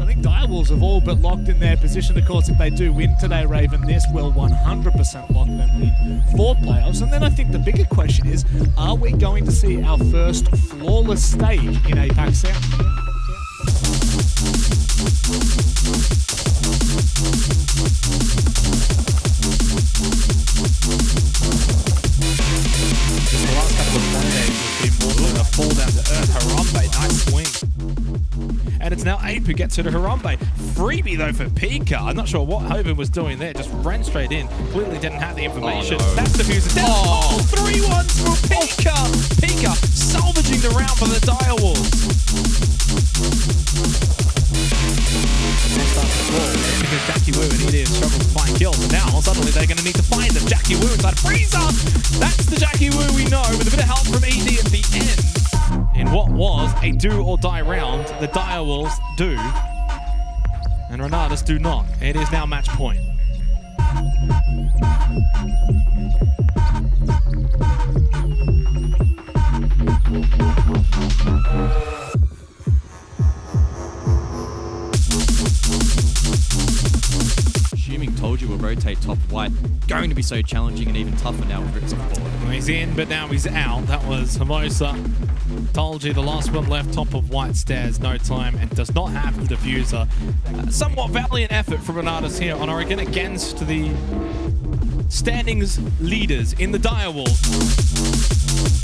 I think Direwolves have all but locked in their position. Of course, if they do win today, Raven, this will 100% lock them in for playoffs. And then I think the bigger question is, are we going to see our first flawless stage in APAC South? Down to earth. Harambe, nice swing. And it's now Ape who gets to the Harambe. Freebie though for Pika. I'm not sure what Hoven was doing there. Just ran straight in. Clearly didn't have the information. Oh, no. That's the fuser. Down. Oh, three ones for Pika. Pika salvaging the round for the Direwolves. Because Jackie Wu and EDF struggle to find kills. And now suddenly they're going to need to find them. Jackie Wu inside Freezer. That's the Jackie Wu we know with a bit of help from ED at the end. In what was a do or die round, the Direwolves do. And Renatus do not. It is now match point. Will rotate top white. Going to be so challenging and even tougher now with Ritz on. He's in, but now he's out. That was Hermosa. Told you the last one left top of white stairs, no time, and does not have the diffuser. Uh, somewhat valiant effort from Renatus here on Oregon against the standings leaders in the Direwolves.